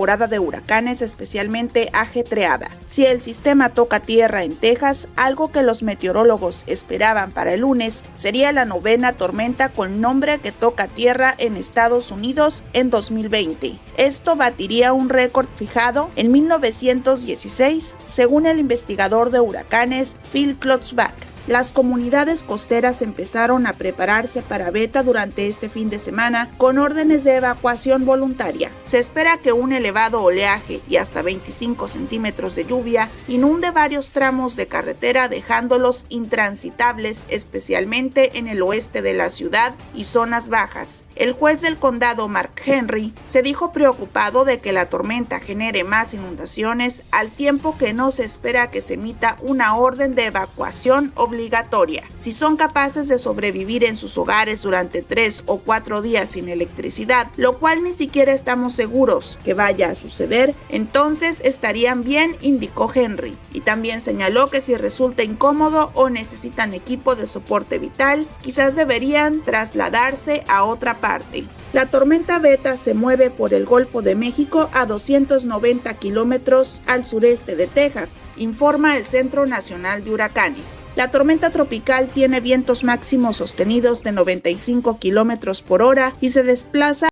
temporada de huracanes especialmente ajetreada. Si el sistema toca tierra en Texas, algo que los meteorólogos esperaban para el lunes, sería la novena tormenta con nombre que toca tierra en Estados Unidos en 2020. Esto batiría un récord fijado en 1916, según el investigador de huracanes Phil Klotzbach. Las comunidades costeras empezaron a prepararse para Beta durante este fin de semana con órdenes de evacuación voluntaria. Se espera que un elevado oleaje y hasta 25 centímetros de lluvia inunde varios tramos de carretera dejándolos intransitables especialmente en el oeste de la ciudad y zonas bajas. El juez del condado Mark Henry se dijo preocupado de que la tormenta genere más inundaciones al tiempo que no se espera que se emita una orden de evacuación obligatoria obligatoria. Si son capaces de sobrevivir en sus hogares durante tres o cuatro días sin electricidad, lo cual ni siquiera estamos seguros que vaya a suceder, entonces estarían bien, indicó Henry. Y también señaló que si resulta incómodo o necesitan equipo de soporte vital, quizás deberían trasladarse a otra parte. La tormenta Beta se mueve por el Golfo de México a 290 kilómetros al sureste de Texas, informa el Centro Nacional de Huracanes. La tormenta tropical tiene vientos máximos sostenidos de 95 kilómetros por hora y se desplaza